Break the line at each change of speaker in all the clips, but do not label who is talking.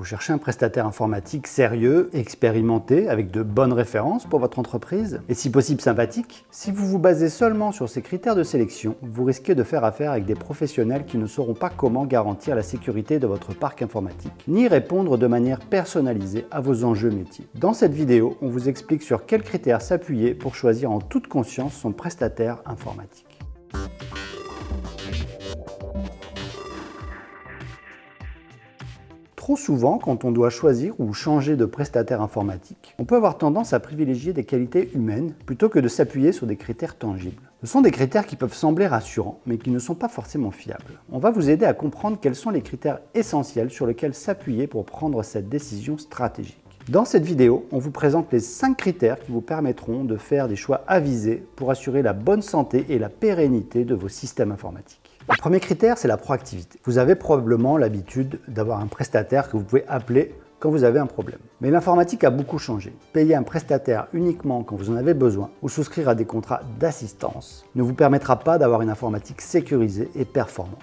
Vous cherchez un prestataire informatique sérieux, expérimenté, avec de bonnes références pour votre entreprise, et si possible sympathique? Si vous vous basez seulement sur ces critères de sélection, vous risquez de faire affaire avec des professionnels qui ne sauront pas comment garantir la sécurité de votre parc informatique, ni répondre de manière personnalisée à vos enjeux métiers. Dans cette vidéo, on vous explique sur quels critères s'appuyer pour choisir en toute conscience son prestataire informatique. Trop souvent, quand on doit choisir ou changer de prestataire informatique, on peut avoir tendance à privilégier des qualités humaines plutôt que de s'appuyer sur des critères tangibles. Ce sont des critères qui peuvent sembler rassurants, mais qui ne sont pas forcément fiables. On va vous aider à comprendre quels sont les critères essentiels sur lesquels s'appuyer pour prendre cette décision stratégique. Dans cette vidéo, on vous présente les 5 critères qui vous permettront de faire des choix avisés pour assurer la bonne santé et la pérennité de vos systèmes informatiques. Le premier critère, c'est la proactivité. Vous avez probablement l'habitude d'avoir un prestataire que vous pouvez appeler quand vous avez un problème. Mais l'informatique a beaucoup changé. Payer un prestataire uniquement quand vous en avez besoin ou souscrire à des contrats d'assistance ne vous permettra pas d'avoir une informatique sécurisée et performante.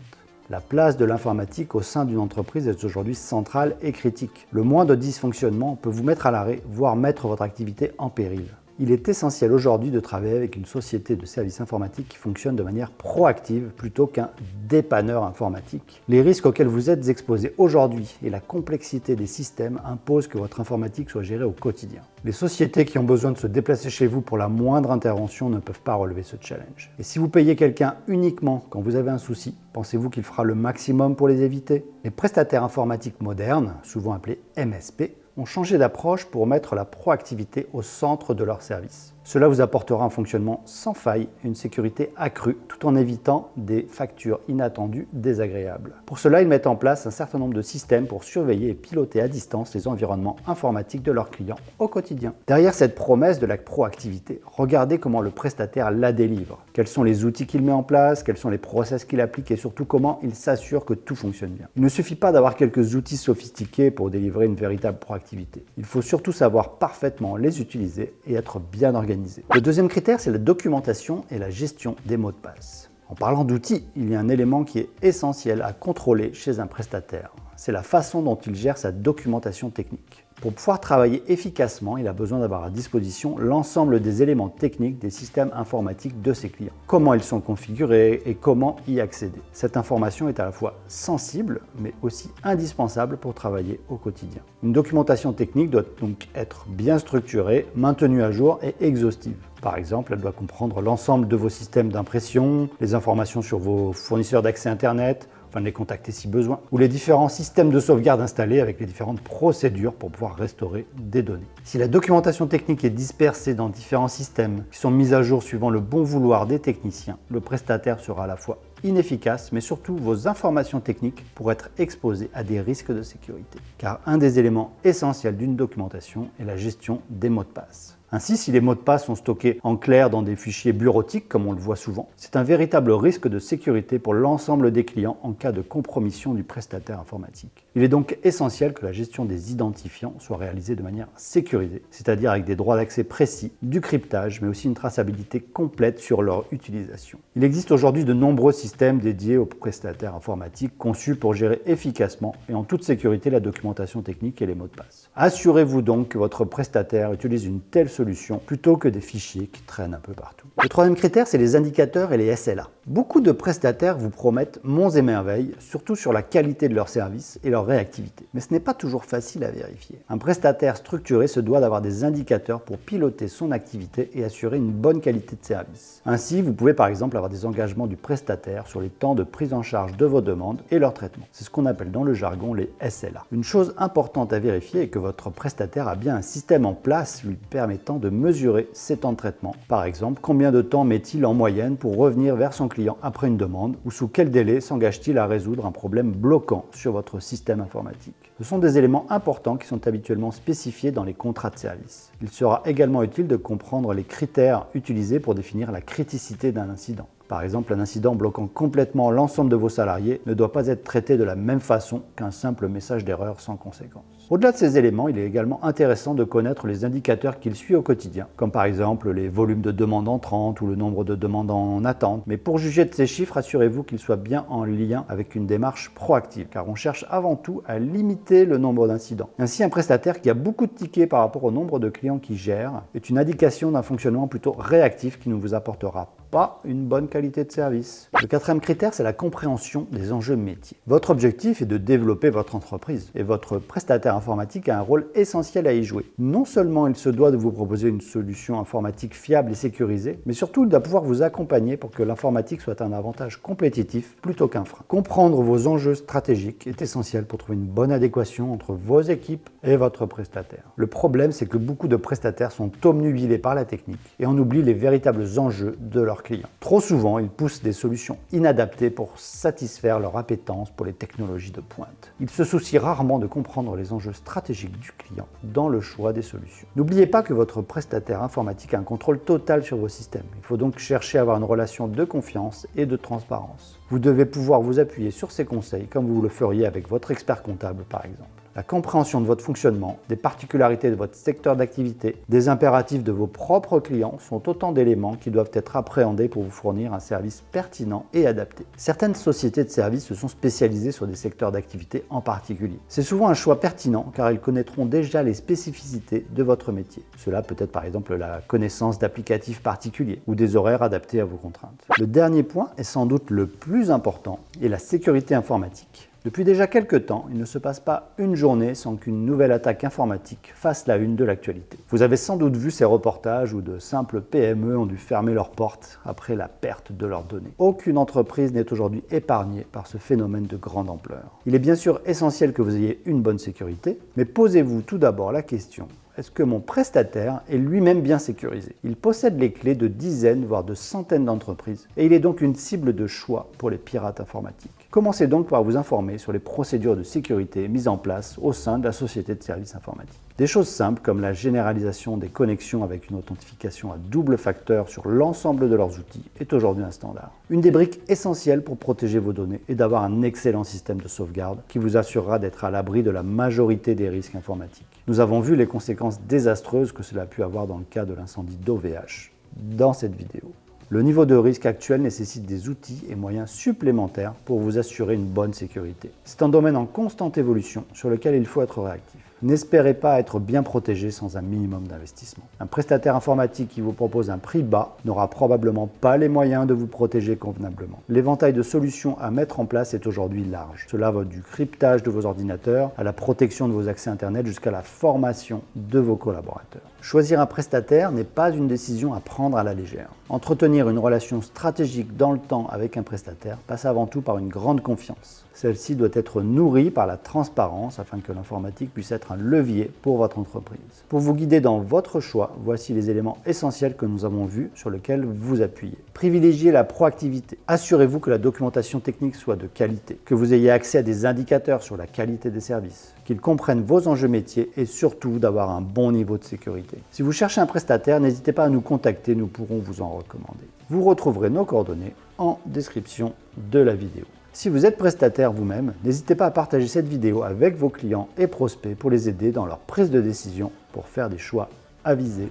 La place de l'informatique au sein d'une entreprise est aujourd'hui centrale et critique. Le moindre dysfonctionnement peut vous mettre à l'arrêt, voire mettre votre activité en péril. Il est essentiel aujourd'hui de travailler avec une société de services informatiques qui fonctionne de manière proactive plutôt qu'un dépanneur informatique. Les risques auxquels vous êtes exposés aujourd'hui et la complexité des systèmes imposent que votre informatique soit gérée au quotidien. Les sociétés qui ont besoin de se déplacer chez vous pour la moindre intervention ne peuvent pas relever ce challenge. Et si vous payez quelqu'un uniquement quand vous avez un souci, pensez-vous qu'il fera le maximum pour les éviter? Les prestataires informatiques modernes, souvent appelés MSP, ont changé d'approche pour mettre la proactivité au centre de leur service. Cela vous apportera un fonctionnement sans faille une sécurité accrue tout en évitant des factures inattendues désagréables. Pour cela, ils mettent en place un certain nombre de systèmes pour surveiller et piloter à distance les environnements informatiques de leurs clients au quotidien. Derrière cette promesse de la proactivité, regardez comment le prestataire la délivre. Quels sont les outils qu'il met en place, quels sont les process qu'il applique et surtout comment il s'assure que tout fonctionne bien. Il ne suffit pas d'avoir quelques outils sophistiqués pour délivrer une véritable proactivité. Il faut surtout savoir parfaitement les utiliser et être bien organisé le deuxième critère, c'est la documentation et la gestion des mots de passe. En parlant d'outils, il y a un élément qui est essentiel à contrôler chez un prestataire. C'est la façon dont il gère sa documentation technique. Pour pouvoir travailler efficacement, il a besoin d'avoir à disposition l'ensemble des éléments techniques des systèmes informatiques de ses clients. Comment ils sont configurés et comment y accéder. Cette information est à la fois sensible, mais aussi indispensable pour travailler au quotidien. Une documentation technique doit donc être bien structurée, maintenue à jour et exhaustive. Par exemple, elle doit comprendre l'ensemble de vos systèmes d'impression, les informations sur vos fournisseurs d'accès Internet, de les contacter si besoin, ou les différents systèmes de sauvegarde installés avec les différentes procédures pour pouvoir restaurer des données. Si la documentation technique est dispersée dans différents systèmes qui sont mis à jour suivant le bon vouloir des techniciens, le prestataire sera à la fois inefficace, mais surtout vos informations techniques pourraient être exposées à des risques de sécurité. Car un des éléments essentiels d'une documentation est la gestion des mots de passe. Ainsi, si les mots de passe sont stockés en clair dans des fichiers bureautiques, comme on le voit souvent, c'est un véritable risque de sécurité pour l'ensemble des clients en cas de compromission du prestataire informatique. Il est donc essentiel que la gestion des identifiants soit réalisée de manière sécurisée, c'est-à-dire avec des droits d'accès précis, du cryptage, mais aussi une traçabilité complète sur leur utilisation. Il existe aujourd'hui de nombreux systèmes dédiés aux prestataires informatiques conçus pour gérer efficacement et en toute sécurité la documentation technique et les mots de passe. Assurez-vous donc que votre prestataire utilise une telle solution plutôt que des fichiers qui traînent un peu partout. Le troisième critère, c'est les indicateurs et les SLA. Beaucoup de prestataires vous promettent monts et merveilles, surtout sur la qualité de leur service et leur réactivité. Mais ce n'est pas toujours facile à vérifier. Un prestataire structuré se doit d'avoir des indicateurs pour piloter son activité et assurer une bonne qualité de service. Ainsi, vous pouvez par exemple avoir des engagements du prestataire sur les temps de prise en charge de vos demandes et leur traitement. C'est ce qu'on appelle dans le jargon les SLA. Une chose importante à vérifier est que votre prestataire a bien un système en place lui permettant de mesurer ses temps de traitement. Par exemple, combien de temps met-il en moyenne pour revenir vers son client après une demande ou sous quel délai s'engage-t-il à résoudre un problème bloquant sur votre système informatique. Ce sont des éléments importants qui sont habituellement spécifiés dans les contrats de service. Il sera également utile de comprendre les critères utilisés pour définir la criticité d'un incident. Par exemple, un incident bloquant complètement l'ensemble de vos salariés ne doit pas être traité de la même façon qu'un simple message d'erreur sans conséquence. Au-delà de ces éléments, il est également intéressant de connaître les indicateurs qu'il suit au quotidien, comme par exemple les volumes de demandes entrantes ou le nombre de demandes en attente. Mais pour juger de ces chiffres, assurez-vous qu'ils soient bien en lien avec une démarche proactive, car on cherche avant tout à limiter le nombre d'incidents. Ainsi, un prestataire qui a beaucoup de tickets par rapport au nombre de clients qu'il gère est une indication d'un fonctionnement plutôt réactif qui ne vous apportera pas une bonne qualité de service. Le quatrième critère, c'est la compréhension des enjeux métiers. Votre objectif est de développer votre entreprise et votre prestataire informatique a un rôle essentiel à y jouer. Non seulement il se doit de vous proposer une solution informatique fiable et sécurisée, mais surtout il doit pouvoir vous accompagner pour que l'informatique soit un avantage compétitif plutôt qu'un frein. Comprendre vos enjeux stratégiques est essentiel pour trouver une bonne adéquation entre vos équipes et votre prestataire. Le problème, c'est que beaucoup de prestataires sont omnubilés par la technique et on oublie les véritables enjeux de leur clients. Trop souvent, ils poussent des solutions inadaptées pour satisfaire leur appétence pour les technologies de pointe. Ils se soucient rarement de comprendre les enjeux stratégiques du client dans le choix des solutions. N'oubliez pas que votre prestataire informatique a un contrôle total sur vos systèmes. Il faut donc chercher à avoir une relation de confiance et de transparence. Vous devez pouvoir vous appuyer sur ses conseils comme vous le feriez avec votre expert comptable par exemple la compréhension de votre fonctionnement, des particularités de votre secteur d'activité, des impératifs de vos propres clients sont autant d'éléments qui doivent être appréhendés pour vous fournir un service pertinent et adapté. Certaines sociétés de services se sont spécialisées sur des secteurs d'activité en particulier. C'est souvent un choix pertinent car ils connaîtront déjà les spécificités de votre métier. Cela peut être par exemple la connaissance d'applicatifs particuliers ou des horaires adaptés à vos contraintes. Le dernier point est sans doute le plus important est la sécurité informatique. Depuis déjà quelques temps, il ne se passe pas une journée sans qu'une nouvelle attaque informatique fasse la une de l'actualité. Vous avez sans doute vu ces reportages où de simples PME ont dû fermer leurs portes après la perte de leurs données. Aucune entreprise n'est aujourd'hui épargnée par ce phénomène de grande ampleur. Il est bien sûr essentiel que vous ayez une bonne sécurité, mais posez-vous tout d'abord la question est-ce que mon prestataire est lui-même bien sécurisé? Il possède les clés de dizaines, voire de centaines d'entreprises, et il est donc une cible de choix pour les pirates informatiques. Commencez donc par vous informer sur les procédures de sécurité mises en place au sein de la société de services informatiques. Des choses simples comme la généralisation des connexions avec une authentification à double facteur sur l'ensemble de leurs outils est aujourd'hui un standard. Une des briques essentielles pour protéger vos données est d'avoir un excellent système de sauvegarde qui vous assurera d'être à l'abri de la majorité des risques informatiques. Nous avons vu les conséquences désastreuses que cela a pu avoir dans le cas de l'incendie d'OVH dans cette vidéo. Le niveau de risque actuel nécessite des outils et moyens supplémentaires pour vous assurer une bonne sécurité. C'est un domaine en constante évolution sur lequel il faut être réactif. N'espérez pas être bien protégé sans un minimum d'investissement. Un prestataire informatique qui vous propose un prix bas n'aura probablement pas les moyens de vous protéger convenablement. L'éventail de solutions à mettre en place est aujourd'hui large. Cela va du cryptage de vos ordinateurs à la protection de vos accès Internet jusqu'à la formation de vos collaborateurs. Choisir un prestataire n'est pas une décision à prendre à la légère. Entretenir une relation stratégique dans le temps avec un prestataire passe avant tout par une grande confiance. Celle-ci doit être nourrie par la transparence afin que l'informatique puisse un levier pour votre entreprise. Pour vous guider dans votre choix, voici les éléments essentiels que nous avons vus sur lesquels vous appuyez. Privilégiez la proactivité. Assurez-vous que la documentation technique soit de qualité, que vous ayez accès à des indicateurs sur la qualité des services, qu'ils comprennent vos enjeux métiers et surtout d'avoir un bon niveau de sécurité. Si vous cherchez un prestataire, n'hésitez pas à nous contacter, nous pourrons vous en recommander. Vous retrouverez nos coordonnées en description de la vidéo. Si vous êtes prestataire vous-même, n'hésitez pas à partager cette vidéo avec vos clients et prospects pour les aider dans leur prise de décision pour faire des choix avisés.